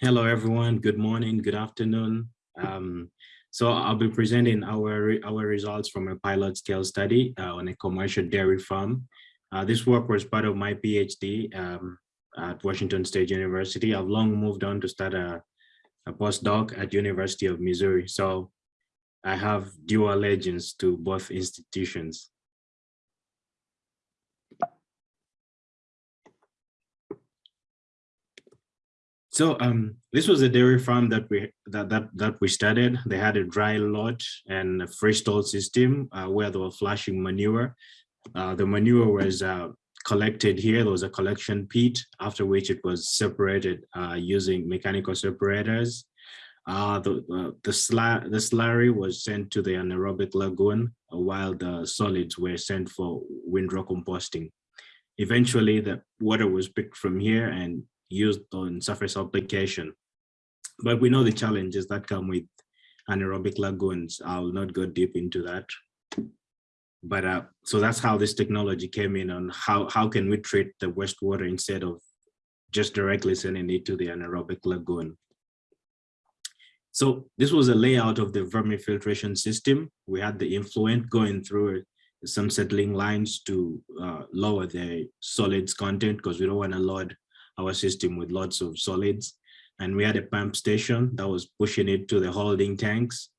Hello, everyone. Good morning, good afternoon. Um, so I'll be presenting our, our results from a pilot scale study uh, on a commercial dairy farm. Uh, this work was part of my PhD um, at Washington State University. I've long moved on to start a, a postdoc at University of Missouri. So I have dual allegiance to both institutions. So um, this was a dairy farm that we that that that we started. They had a dry lot and a fresh stall system uh, where they were flushing manure. Uh, the manure was uh, collected here. There was a collection pit, after which it was separated uh, using mechanical separators. Uh, the uh, the, slur the slurry was sent to the anaerobic lagoon, while the solids were sent for windrow composting. Eventually, the water was picked from here and used on surface application. But we know the challenges that come with anaerobic lagoons. I'll not go deep into that. But uh, so that's how this technology came in on how, how can we treat the wastewater instead of just directly sending it to the anaerobic lagoon. So this was a layout of the vermifiltration system. We had the influent going through some settling lines to uh, lower the solids content because we don't want to load our system with lots of solids. And we had a pump station that was pushing it to the holding tanks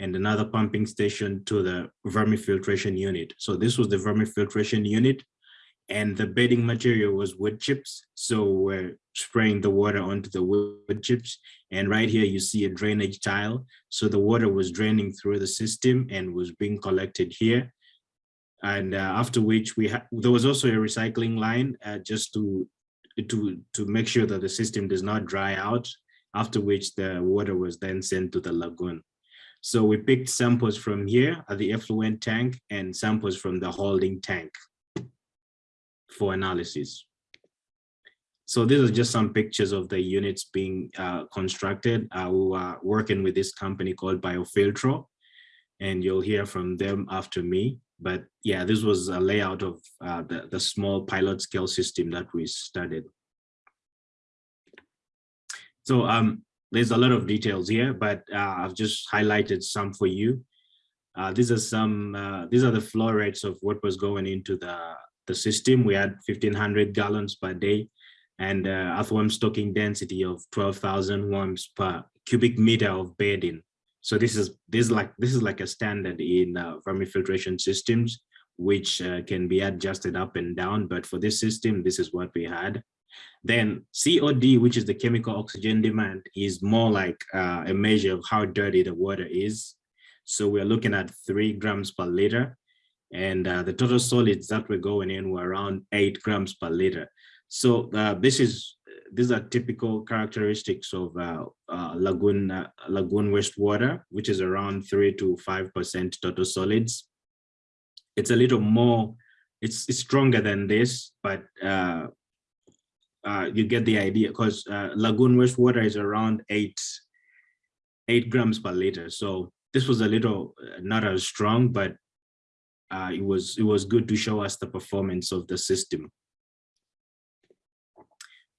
and another pumping station to the vermifiltration unit. So this was the vermifiltration unit and the bedding material was wood chips. So we're spraying the water onto the wood chips. And right here, you see a drainage tile. So the water was draining through the system and was being collected here. And uh, after which we had, there was also a recycling line uh, just to to, to make sure that the system does not dry out, after which the water was then sent to the lagoon. So we picked samples from here at the effluent tank and samples from the holding tank for analysis. So these are just some pictures of the units being uh, constructed. Uh, we were working with this company called Biofiltro, and you'll hear from them after me. But yeah, this was a layout of uh, the, the small pilot scale system that we studied. So um, there's a lot of details here, but uh, I've just highlighted some for you. Uh, these are some, uh, these are the flow rates of what was going into the, the system. We had 1500 gallons per day and uh, earthworm stocking density of 12,000 worms per cubic meter of bedding. So this is this is like this is like a standard in uh, vermifiltration systems, which uh, can be adjusted up and down. But for this system, this is what we had. Then COD, which is the chemical oxygen demand, is more like uh, a measure of how dirty the water is. So we're looking at three grams per liter. And uh, the total solids that we're going in were around eight grams per liter. So uh, this is these are typical characteristics of uh, uh, lagoon uh, lagoon wastewater, which is around three to five percent total solids. It's a little more, it's, it's stronger than this, but uh, uh, you get the idea because uh, lagoon wastewater is around eight eight grams per liter. So this was a little not as strong, but it was it was good to show us the performance of the system.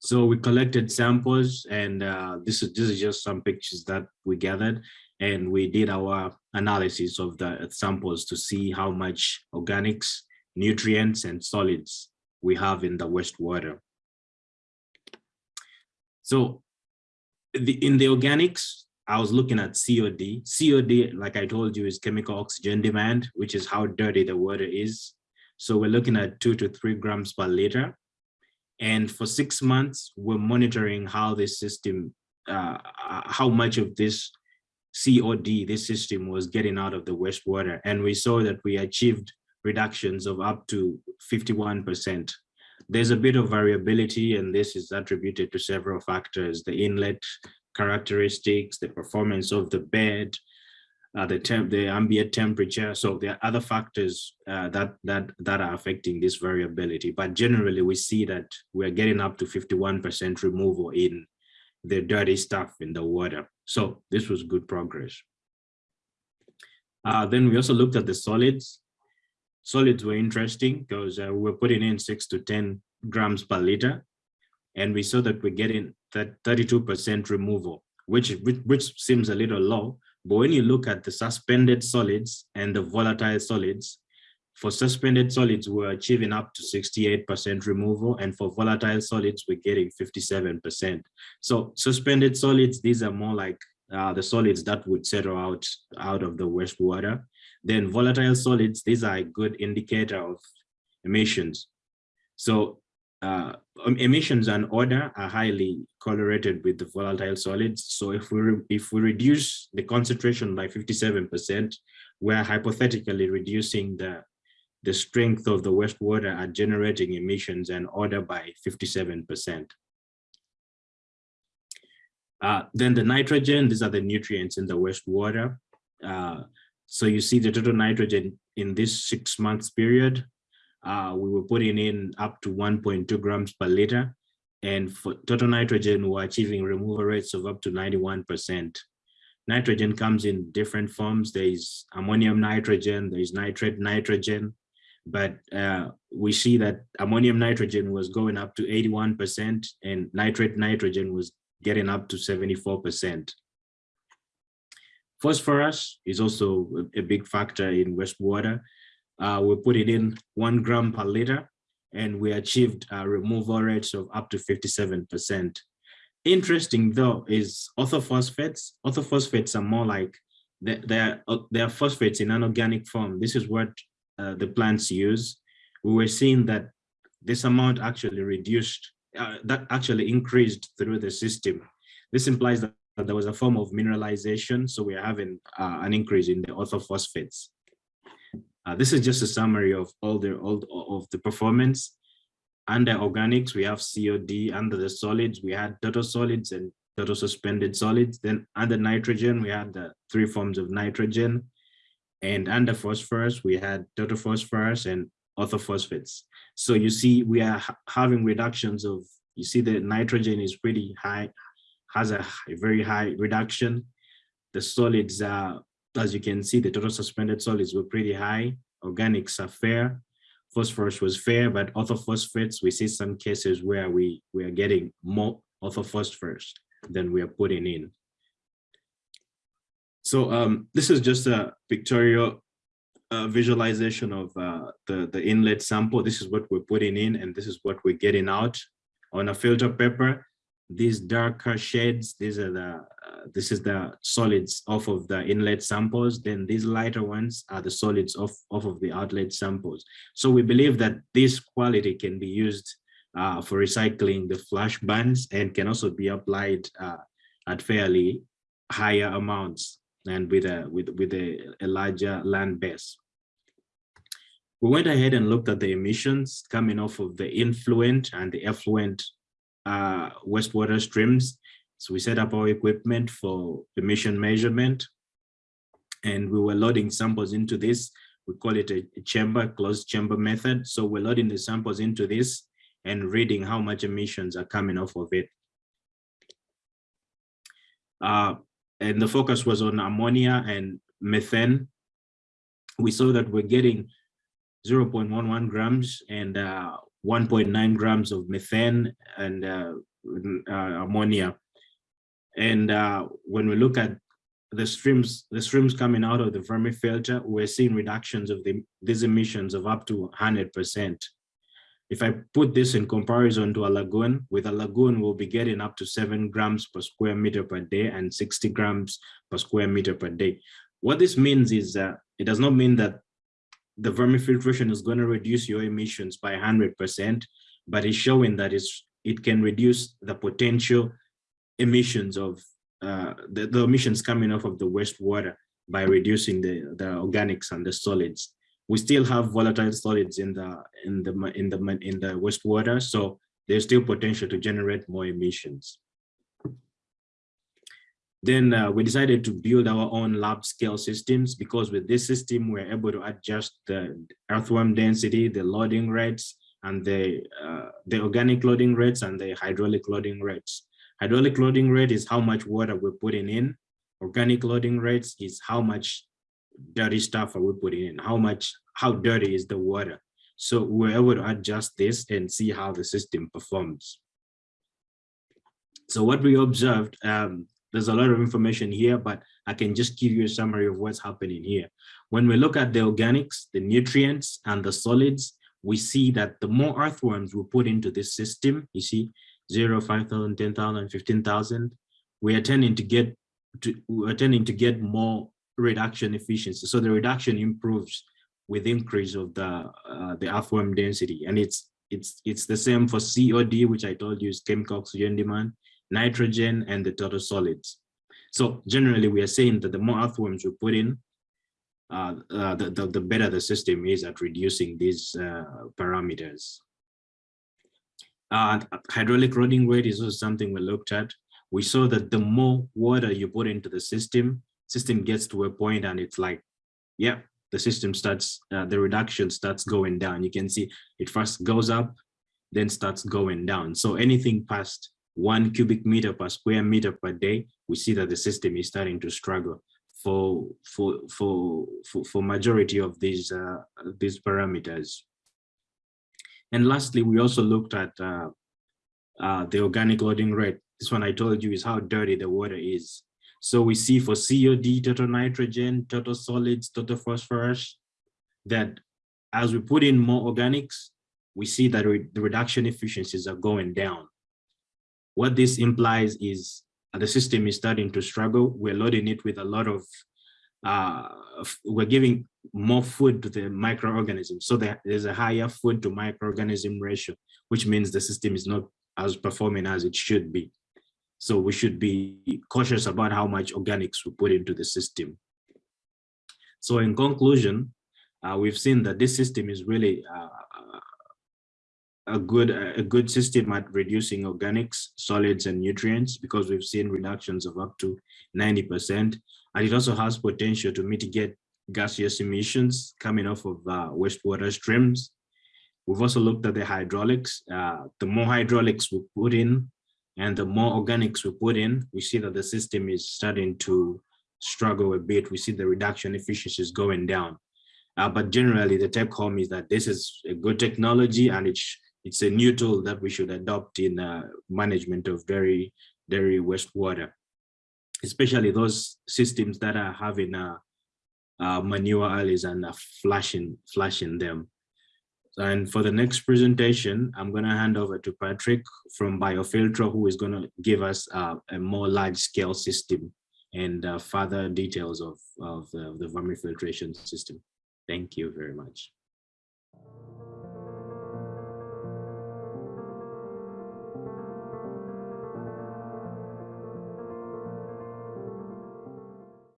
So we collected samples and uh, this, is, this is just some pictures that we gathered and we did our analysis of the samples to see how much organics, nutrients and solids we have in the wastewater. So the, in the organics, I was looking at COD. COD, like I told you, is chemical oxygen demand, which is how dirty the water is. So we're looking at two to three grams per liter. And for six months, we're monitoring how this system, uh, how much of this COD, this system was getting out of the wastewater. And we saw that we achieved reductions of up to 51%. There's a bit of variability and this is attributed to several factors, the inlet characteristics, the performance of the bed, uh, the temp, the ambient temperature. So there are other factors uh, that that that are affecting this variability. But generally, we see that we're getting up to 51% removal in the dirty stuff in the water. So this was good progress. Uh, then we also looked at the solids. Solids were interesting because uh, we were putting in six to 10 grams per liter. and we saw that we're getting that 32% removal, which, which, which seems a little low. But when you look at the suspended solids and the volatile solids, for suspended solids, we're achieving up to 68% removal, and for volatile solids, we're getting 57%. So suspended solids, these are more like uh, the solids that would settle out, out of the wastewater. Then volatile solids, these are a good indicator of emissions. So uh, emissions and odor are highly correlated with the volatile solids. So if we if we reduce the concentration by 57%, we're hypothetically reducing the the strength of the wastewater at generating emissions and odor by 57%. Uh, then the nitrogen, these are the nutrients in the wastewater. Uh, so you see the total nitrogen in this six months period, uh, we were putting in up to 1.2 grams per liter. And for total nitrogen, we're achieving removal rates of up to 91%. Nitrogen comes in different forms. There is ammonium nitrogen, there is nitrate nitrogen, but uh, we see that ammonium nitrogen was going up to 81% and nitrate nitrogen was getting up to 74%. Phosphorus is also a big factor in wastewater. Uh, we put it in one gram per liter and we achieved uh, removal rates of up to 57%. Interesting though is orthophosphates. Orthophosphates are more like they're, they're phosphates in an organic form. This is what uh, the plants use, we were seeing that this amount actually reduced, uh, that actually increased through the system. This implies that, that there was a form of mineralization, so we're having uh, an increase in the orthophosphates. Uh, this is just a summary of all the all of the performance. Under organics, we have COD. Under the solids, we had total solids and total suspended solids. Then under nitrogen, we had the three forms of nitrogen. And under phosphorus, we had total phosphorus and orthophosphates. So you see, we are having reductions of, you see the nitrogen is pretty high, has a, a very high reduction. The solids are, as you can see, the total suspended solids were pretty high. Organics are fair. Phosphorus was fair, but orthophosphates, we see some cases where we, we are getting more orthophosphorus than we are putting in. So um, this is just a pictorial uh, visualization of uh, the, the inlet sample. This is what we're putting in and this is what we're getting out on a filter paper. These darker shades, these are the, uh, this is the solids off of the inlet samples. Then these lighter ones are the solids off, off of the outlet samples. So we believe that this quality can be used uh, for recycling the flash bands and can also be applied uh, at fairly higher amounts and with a with with a, a larger land base. We went ahead and looked at the emissions coming off of the influent and the effluent uh, wastewater streams. So we set up our equipment for emission measurement and we were loading samples into this. We call it a, chamber, closed chamber method. So we're loading the samples into this and reading how much emissions are coming off of it. Uh, and the focus was on ammonia and methane. We saw that we're getting 0.11 grams and uh, 1.9 grams of methane and uh, uh, ammonia. And uh, when we look at the streams, the streams coming out of the vermifilter, we're seeing reductions of the, these emissions of up to 100%. If I put this in comparison to a lagoon, with a lagoon, we'll be getting up to seven grams per square meter per day and 60 grams per square meter per day. What this means is that it does not mean that the vermifiltration is going to reduce your emissions by 100%, but it's showing that it's, it can reduce the potential emissions of uh, the, the emissions coming off of the wastewater by reducing the, the organics and the solids. We still have volatile solids in the in the in the in the wastewater so there's still potential to generate more emissions then uh, we decided to build our own lab scale systems because with this system we're able to adjust the earthworm density the loading rates and the uh, the organic loading rates and the hydraulic loading rates hydraulic loading rate is how much water we're putting in organic loading rates is how much dirty stuff are we putting in? How much, how dirty is the water? So we're able to adjust this and see how the system performs. So what we observed, um, there's a lot of information here, but I can just give you a summary of what's happening here. When we look at the organics, the nutrients and the solids, we see that the more earthworms we put into this system, you see 0, 5,000, 10,000, 15,000, we are tending to get to, we're tending to get more reduction efficiency. So the reduction improves with increase of the uh, the earthworm density, and it's it's it's the same for COD, which I told you is chemical oxygen demand, nitrogen, and the total solids. So generally, we are saying that the more earthworms we put in, uh, uh, the, the, the better the system is at reducing these uh, parameters. Uh, hydraulic loading rate is also something we looked at. We saw that the more water you put into the system, system gets to a point and it's like, yeah, the system starts, uh, the reduction starts going down. You can see it first goes up, then starts going down. So anything past one cubic meter per square meter per day, we see that the system is starting to struggle for for for for, for majority of these uh, these parameters. And lastly, we also looked at uh, uh, the organic loading rate. This one I told you is how dirty the water is. So we see for COD, total nitrogen, total solids, total phosphorus, that as we put in more organics, we see that re the reduction efficiencies are going down. What this implies is the system is starting to struggle. We're loading it with a lot of, uh, we're giving more food to the microorganisms. So there's a higher food to microorganism ratio, which means the system is not as performing as it should be. So we should be cautious about how much organics we put into the system. So in conclusion, uh, we've seen that this system is really uh, a good a good system at reducing organics, solids, and nutrients because we've seen reductions of up to 90%. And it also has potential to mitigate gaseous emissions coming off of uh, wastewater streams. We've also looked at the hydraulics. Uh, the more hydraulics we put in and the more organics we put in, we see that the system is starting to struggle a bit. We see the reduction efficiencies going down. Uh, but generally, the take home is that this is a good technology and it's it's a new tool that we should adopt in uh, management of dairy dairy wastewater, especially those systems that are having uh, uh, manure alleys and uh, flashing flashing them. And for the next presentation, I'm going to hand over to Patrick from Biofiltro, who is going to give us uh, a more large scale system and uh, further details of, of the, the vermifiltration system. Thank you very much.